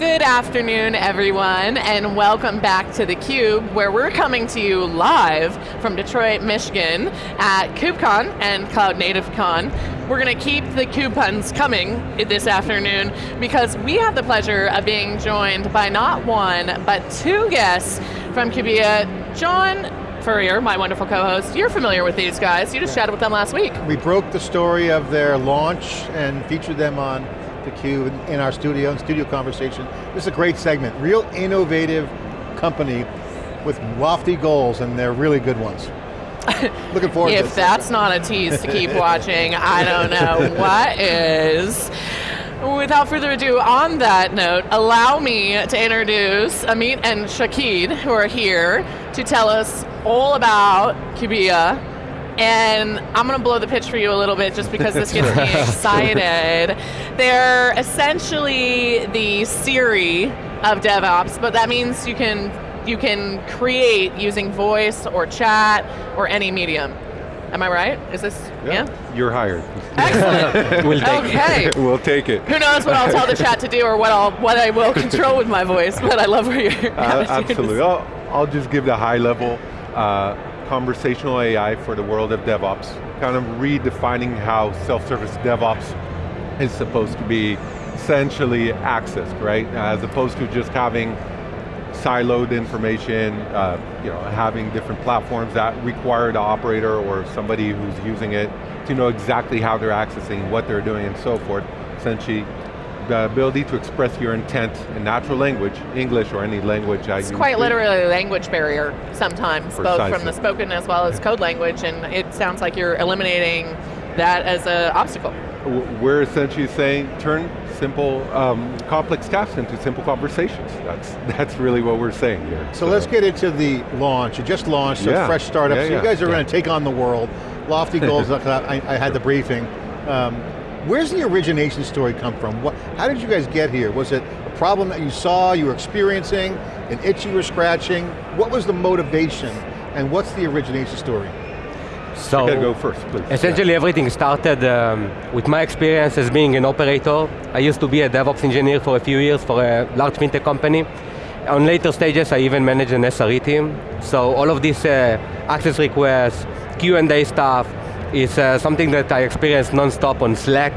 Good afternoon, everyone, and welcome back to theCUBE, where we're coming to you live from Detroit, Michigan at KubeCon and Cloud Native Con. We're going to keep the CUBE puns coming this afternoon because we have the pleasure of being joined by not one, but two guests from Kubiya. John Furrier, my wonderful co-host, you're familiar with these guys. You just chatted with them last week. We broke the story of their launch and featured them on theCUBE in our studio, in studio conversation. This is a great segment, real innovative company with lofty goals and they're really good ones. Looking forward if that's not a tease to keep watching, I don't know what is. Without further ado, on that note, allow me to introduce Amit and Shaked, who are here to tell us all about Kubiya and I'm going to blow the pitch for you a little bit just because this gets me excited. They're essentially the Siri of DevOps, but that means you can you can create using voice or chat or any medium. Am I right? Is this, yeah? yeah? You're hired. Excellent. we'll take okay. It. we'll take it. Who knows what I'll tell the chat to do or what, I'll, what I will control with my voice, but I love where you're uh, Absolutely, I'll, I'll, just give the high level. Uh, conversational AI for the world of DevOps, kind of redefining how self-service DevOps is supposed to be essentially accessed, right? As opposed to just having siloed information, uh, you know, having different platforms that require the operator or somebody who's using it to know exactly how they're accessing, what they're doing and so forth. Essentially the ability to express your intent in natural language, English or any language I It's quite literally a language barrier sometimes, Precisely. both from the spoken as well as code language, and it sounds like you're eliminating that as an obstacle. We're essentially saying, turn simple, um, complex tasks into simple conversations. That's, that's really what we're saying here. So, so let's get into the launch. You just launched, so yeah. fresh startup. Yeah, so you guys are going to take on the world. Lofty goals, I, I, had the briefing. Um, Where's the origination story come from? What, how did you guys get here? Was it a problem that you saw, you were experiencing, an itch you were scratching? What was the motivation and what's the origination story? So, go first, please. Essentially yeah. everything started um, with my experience as being an operator. I used to be a DevOps engineer for a few years for a large fintech company. On later stages, I even managed an SRE team. So all of these uh, access requests, Q&A stuff, is uh, something that I experience non-stop on Slack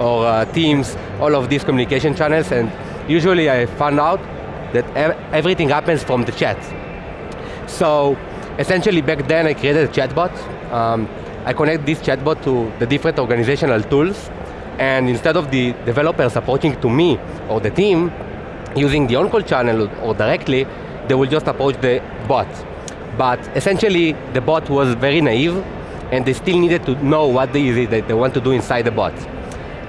or uh, Teams, all of these communication channels, and usually I found out that ev everything happens from the chat. So essentially back then I created a chatbot. Um, I connect this chatbot to the different organizational tools, and instead of the developers approaching to me or the team, using the on-call channel or directly, they will just approach the bot. But essentially, the bot was very naive and they still needed to know what they want to do inside the bot.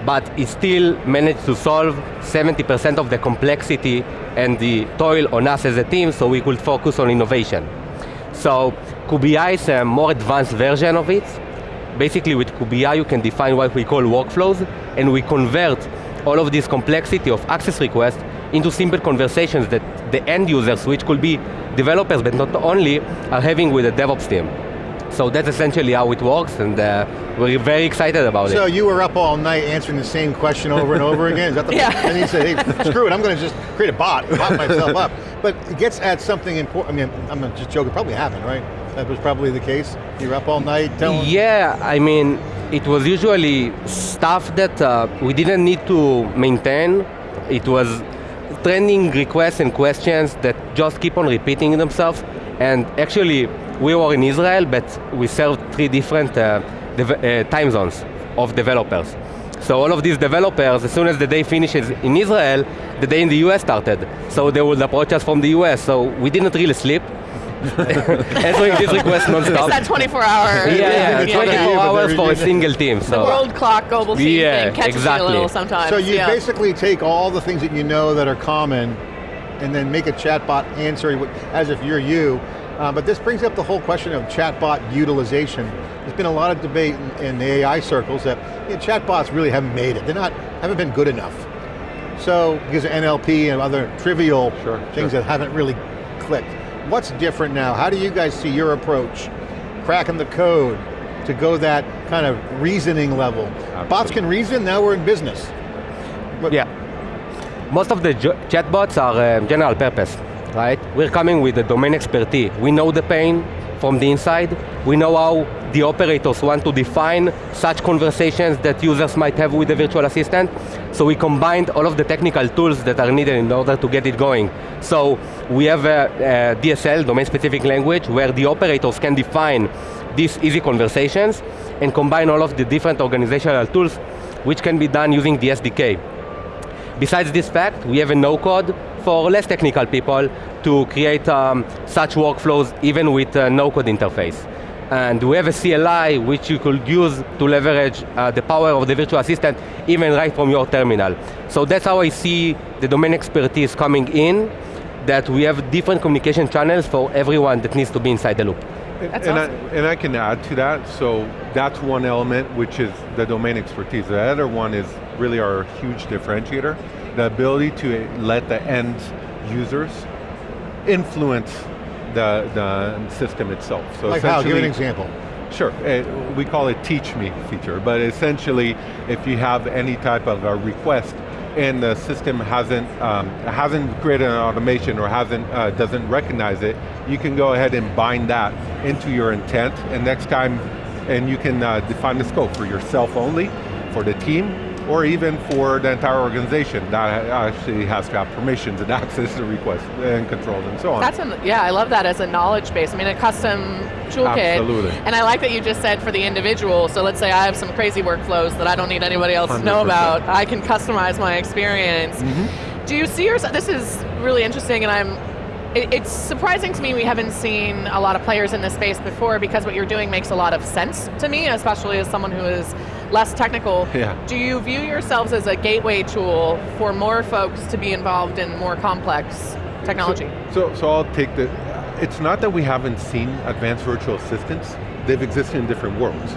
But it still managed to solve 70% of the complexity and the toil on us as a team so we could focus on innovation. So Kubiya is a more advanced version of it. Basically with Kubiya you can define what we call workflows and we convert all of this complexity of access requests into simple conversations that the end users, which could be developers but not only, are having with the DevOps team. So that's essentially how it works, and uh, we're very excited about so it. So you were up all night answering the same question over and over again? Is that the yeah. And you said, hey, screw it, I'm going to just create a bot, bot myself up. But it gets at something important, I mean, I'm just joking, probably happened, right? That was probably the case? You were up all night telling Yeah, I mean, it was usually stuff that uh, we didn't need to maintain. It was trending requests and questions that just keep on repeating themselves. And actually, we were in Israel, but we served three different uh, uh, time zones of developers. So all of these developers, as soon as the day finishes in Israel, the day in the US started. So they would approach us from the US, so we didn't really sleep. Answering these requests non-stop. It's that 24 hour. Yeah, yeah, 24 yeah. hours for a single team. So. The world clock global team yeah, thing catches exactly. you a little sometimes. So you yeah. basically take all the things that you know that are common and then make a chatbot answer as if you're you, uh, but this brings up the whole question of chatbot utilization. There's been a lot of debate in, in the AI circles that you know, chatbots really haven't made it. They're not, haven't been good enough. So, because of NLP and other trivial sure, things sure. that haven't really clicked. What's different now? How do you guys see your approach? Cracking the code to go that kind of reasoning level. Absolutely. Bots can reason, now we're in business. But yeah. most of the chatbots are uh, general purpose, right? We're coming with the domain expertise. We know the pain from the inside. We know how the operators want to define such conversations that users might have with the virtual assistant. So we combined all of the technical tools that are needed in order to get it going. So we have a, a DSL, domain-specific language, where the operators can define these easy conversations and combine all of the different organizational tools which can be done using the SDK. Besides this fact, we have a no-code for less technical people to create um, such workflows even with a no-code interface. And we have a CLI which you could use to leverage uh, the power of the virtual assistant even right from your terminal. So that's how I see the domain expertise coming in, that we have different communication channels for everyone that needs to be inside the loop. That's and, awesome. I, and I can add to that, so that's one element which is the domain expertise. The other one is really our huge differentiator, the ability to let the end users influence the, the system itself. So like how, give an example. Sure, uh, we call it teach me feature, but essentially if you have any type of a request and the system hasn't um, hasn't created an automation or hasn't uh, doesn't recognize it, you can go ahead and bind that into your intent, and next time, and you can uh, define the scope for yourself only, for the team, or even for the entire organization that actually has to have permissions and access to requests and controls and so on. That's an, yeah, I love that as a knowledge base. I mean, a custom toolkit. Absolutely. And I like that you just said for the individual, so let's say I have some crazy workflows that I don't need anybody else 100%. to know about, I can customize my experience. Mm -hmm. Do you see yourself, this is really interesting and I'm it's surprising to me we haven't seen a lot of players in this space before because what you're doing makes a lot of sense to me, especially as someone who is less technical. Yeah. Do you view yourselves as a gateway tool for more folks to be involved in more complex technology? So, so, so I'll take the, it's not that we haven't seen advanced virtual assistants, they've existed in different worlds.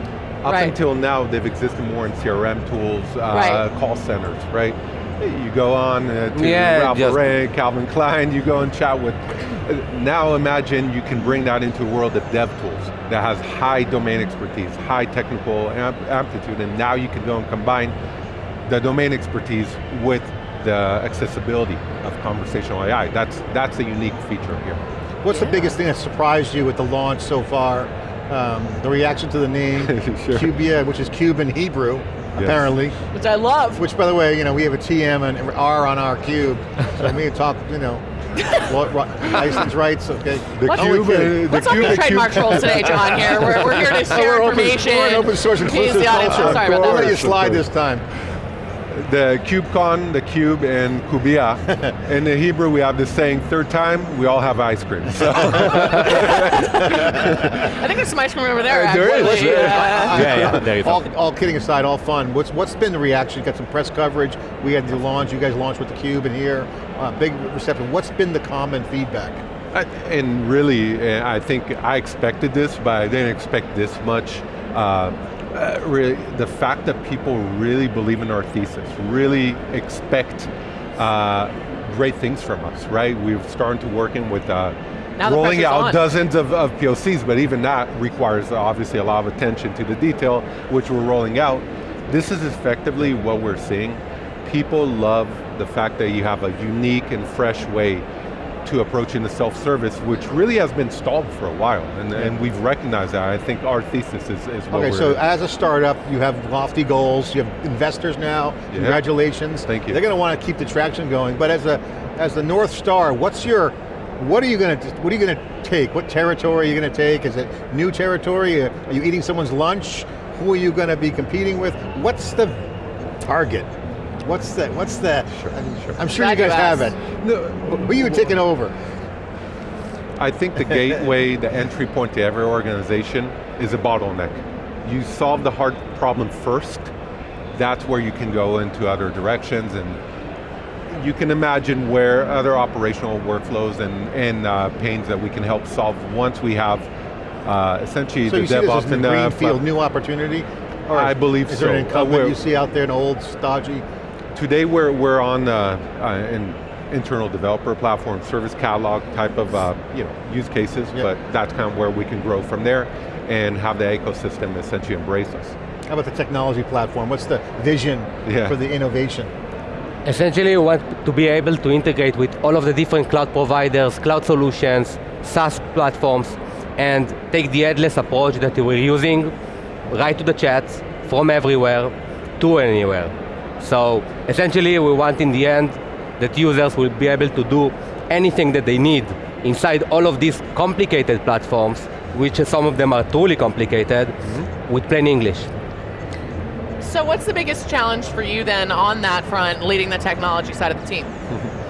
Up right. until now, they've existed more in CRM tools, uh, right. call centers, right? You go on uh, to yeah, Ralph Lauren, Calvin Klein, you go and chat with, uh, now imagine you can bring that into a world of dev tools that has high domain expertise, high technical amp aptitude, and now you can go and combine the domain expertise with the accessibility of conversational AI. That's, that's a unique feature here. What's the biggest thing that surprised you with the launch so far? Um, the reaction to the name, sure. Kubiya, which is cube in Hebrew, yes. apparently. Which I love. Which, by the way, you know, we have a TM and R on our cube, so me talk, you know, license rights, okay. The Let's, cube, uh, let's cube, the trademark trolls today, John, here. We're, we're here to share we're information. Open, we're an open source inclusive culture. Sorry about that. We'll let you slide this time the KubeCon, the Cube, and Kubiya. in the Hebrew, we have the saying, third time, we all have ice cream. So. I think there's some ice cream over there, uh, There is. Yeah, yeah, yeah. There you all, all kidding aside, all fun. What's What's been the reaction? You got some press coverage. We had the launch. You guys launched with the Cube in here. Uh, big reception. What's been the common feedback? I, and really, uh, I think I expected this, but I didn't expect this much. Uh, uh, really, the fact that people really believe in our thesis, really expect uh, great things from us, right? We've started to working with uh, rolling out on. dozens of, of, POCs, but even that requires obviously a lot of attention to the detail, which we're rolling out. This is effectively what we're seeing. People love the fact that you have a unique and fresh way to approaching the self-service, which really has been stalled for a while, and, yeah. and we've recognized that. I think our thesis is, is Okay, so as a startup, you have lofty goals, you have investors now, yeah. congratulations. Thank you. They're going to want to keep the traction going, but as a as the North Star, what's your, what are you going to, what are you going to take? What territory are you going to take? Is it new territory? Uh, are you eating someone's lunch? Who are you going to be competing with? What's the target? What's that? What's that? Sure, sure. I'm sure you guys have it. No, who are you taking over? I think the gateway, the entry point to every organization is a bottleneck. You solve the hard problem first, that's where you can go into other directions and you can imagine where other operational workflows and, and uh, pains that we can help solve once we have uh, essentially so the you see DevOps this as the greenfield, new opportunity? Or I believe is so. Is there an incumbent uh, you see out there, an old, stodgy Today we're, we're on uh, uh, an internal developer platform, service catalog type of uh, you know, use cases, yep. but that's kind of where we can grow from there and have the ecosystem essentially embrace us. How about the technology platform? What's the vision yeah. for the innovation? Essentially, we want to be able to integrate with all of the different cloud providers, cloud solutions, SaaS platforms, and take the headless approach that we're using right to the chats from everywhere to anywhere. So essentially, we want in the end that users will be able to do anything that they need inside all of these complicated platforms, which some of them are truly complicated, mm -hmm. with plain English. So what's the biggest challenge for you then on that front, leading the technology side of the team?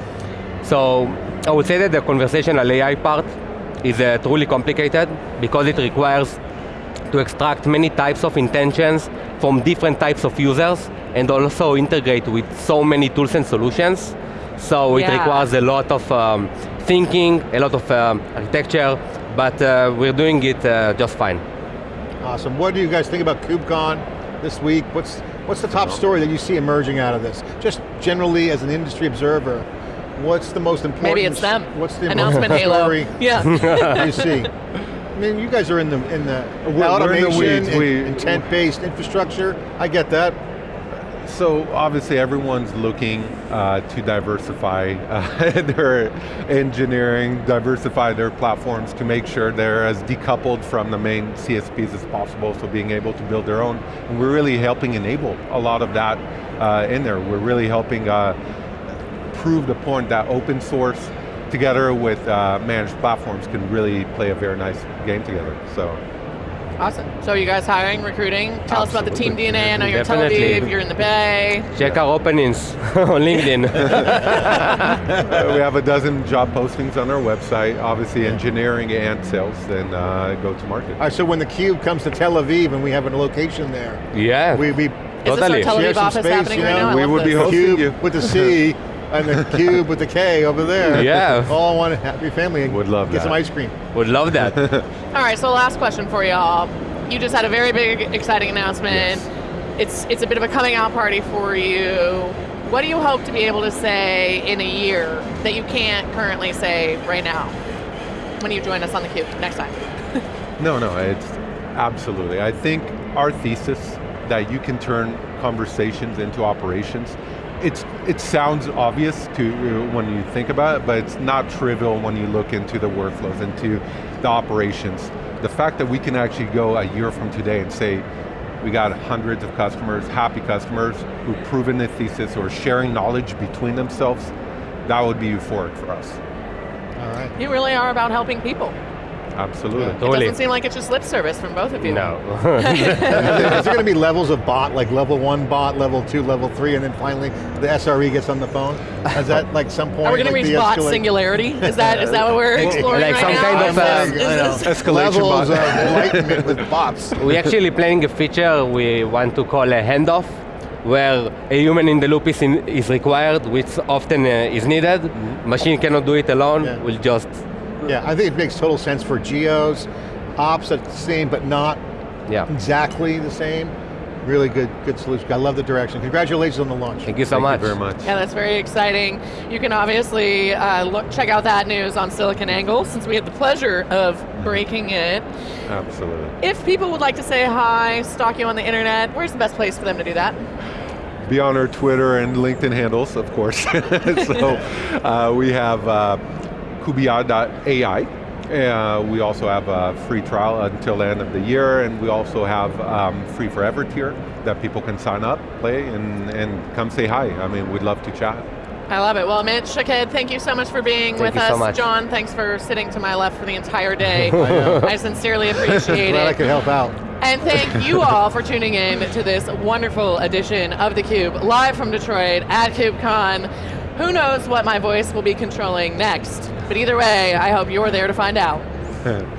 so I would say that the conversational AI part is uh, truly complicated because it requires to extract many types of intentions from different types of users and also integrate with so many tools and solutions. So yeah. it requires a lot of um, thinking, a lot of um, architecture, but uh, we're doing it uh, just fine. Awesome, what do you guys think about KubeCon this week? What's, what's the top story that you see emerging out of this? Just generally as an industry observer, what's the most important? Maybe it's them. What's the announcement Halo? Story yeah. you see? I mean, you guys are in the in the we're, automation, we're in the weeds. intent-based infrastructure. I get that. So obviously everyone's looking uh, to diversify uh, their engineering, diversify their platforms to make sure they're as decoupled from the main CSPs as possible, so being able to build their own. And we're really helping enable a lot of that uh, in there. We're really helping uh, prove the point that open source together with uh, managed platforms can really play a very nice game together, so. Awesome. So you guys hiring, recruiting? Tell Absolutely. us about the team DNA. I know you're Definitely. Tel Aviv, you're in the Bay. Check our openings on LinkedIn. we have a dozen job postings on our website, obviously engineering and sales, and uh, go to market. All right, so when the Cube comes to Tel Aviv and we have a location there, yeah, we, we is totally. this our Tel Aviv office space, happening you know? right now? we would be hosting Cube you. with the C and the cube with the K over there. Yeah. All one happy family. Would love get that. some ice cream. Would love that. All right, so last question for y'all. You just had a very big, exciting announcement. Yes. It's, it's a bit of a coming out party for you. What do you hope to be able to say in a year that you can't currently say right now when you join us on the cube next time? no, no, it's absolutely. I think our thesis that you can turn conversations into operations it's, it sounds obvious to uh, when you think about it, but it's not trivial when you look into the workflows, into the operations. The fact that we can actually go a year from today and say, we got hundreds of customers, happy customers, who've proven the thesis or sharing knowledge between themselves, that would be euphoric for us. All right. You really are about helping people. Absolutely. It doesn't seem like it's just lip service from both of you. No. Is there going to be levels of bot, like level one bot, level two, level three, and then finally the SRE gets on the phone? Is that like some point? Are we going like to reach bot singularity? Is that is that what we're exploring like right some now? kind of uh, is this, escalation levels of enlightenment with bots. We're actually planning a feature we want to call a handoff, where a human in the loop is, in, is required, which often uh, is needed. Mm -hmm. Machine cannot do it alone, yeah. we'll just yeah, I think it makes total sense for geos, ops that's the same but not yeah. exactly the same. Really good, good solution. I love the direction. Congratulations on the launch. Thank you so Thank much. You very much. Yeah, that's very exciting. You can obviously uh, look, check out that news on SiliconANGLE since we had the pleasure of breaking it. Absolutely. If people would like to say hi, stalk you on the internet, where's the best place for them to do that? Be on our Twitter and LinkedIn handles, of course. so uh, we have uh, Kubiya.ai. Uh, we also have a free trial until the end of the year, and we also have um, free forever tier that people can sign up, play, and, and come say hi. I mean, we'd love to chat. I love it. Well, Mitch, Shaked, thank you so much for being thank with us. So John, thanks for sitting to my left for the entire day. I, I sincerely appreciate Glad it. I could help out. And thank you all for tuning in to this wonderful edition of theCUBE, live from Detroit at KubeCon. Who knows what my voice will be controlling next? But either way, I hope you're there to find out.